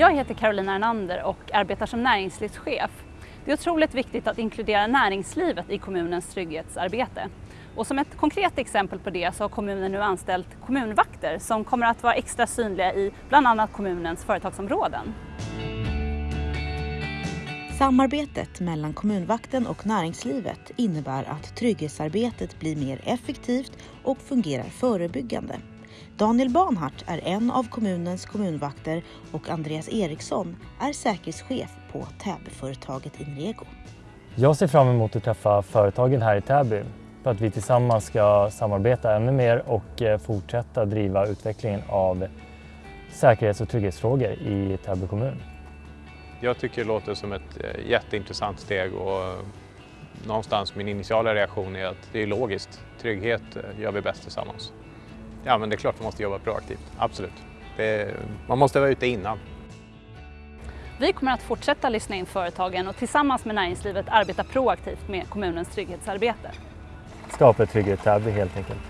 Jag heter Carolina Ernander och arbetar som näringslivschef. Det är otroligt viktigt att inkludera näringslivet i kommunens trygghetsarbete. Och som ett konkret exempel på det så har kommunen nu anställt kommunvakter som kommer att vara extra synliga i bland annat kommunens företagsområden. Samarbetet mellan kommunvakten och näringslivet innebär att trygghetsarbetet blir mer effektivt och fungerar förebyggande. Daniel Banhart är en av kommunens kommunvakter och Andreas Eriksson är säkerhetschef på Täbyföretaget Inrego. Jag ser fram emot att träffa företagen här i Täby för att vi tillsammans ska samarbeta ännu mer och eh, fortsätta driva utvecklingen av säkerhets och trygghetsfrågor i Täby kommun. Jag tycker det låter som ett eh, jätteintressant steg och någonstans min initiala reaktion är att det är logiskt. Trygghet eh, gör vi bäst tillsammans. Ja, men det är klart man måste jobba proaktivt, absolut. Det, man måste vara ute innan. Vi kommer att fortsätta lyssna in företagen och tillsammans med näringslivet arbeta proaktivt med kommunens trygghetsarbete. Skapa trygghet helt enkelt.